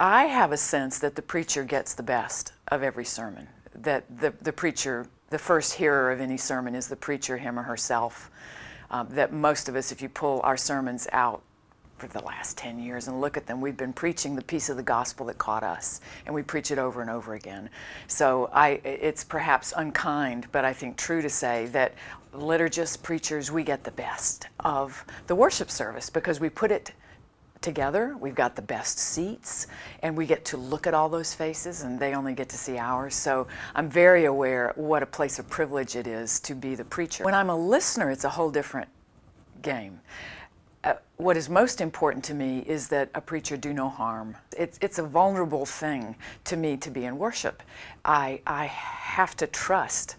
I have a sense that the preacher gets the best of every sermon. That the, the preacher, the first hearer of any sermon is the preacher, him or herself. Um, that most of us, if you pull our sermons out for the last 10 years and look at them, we've been preaching the piece of the gospel that caught us, and we preach it over and over again. So I, it's perhaps unkind, but I think true to say that liturgists, preachers, we get the best of the worship service because we put it together. We've got the best seats and we get to look at all those faces and they only get to see ours. So I'm very aware what a place of privilege it is to be the preacher. When I'm a listener, it's a whole different game. Uh, what is most important to me is that a preacher do no harm. It's, it's a vulnerable thing to me to be in worship. I, I have to trust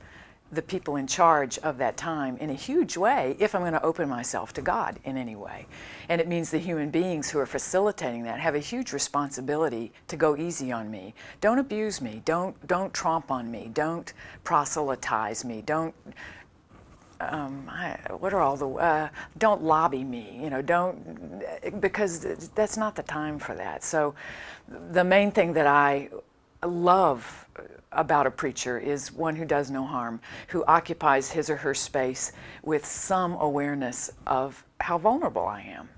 the people in charge of that time in a huge way if I'm going to open myself to God in any way. And it means the human beings who are facilitating that have a huge responsibility to go easy on me. Don't abuse me. Don't, don't tromp on me. Don't proselytize me. Don't, um, I, what are all the, uh, don't lobby me, you know, don't, because that's not the time for that. So the main thing that I love uh, about a preacher is one who does no harm, who occupies his or her space with some awareness of how vulnerable I am.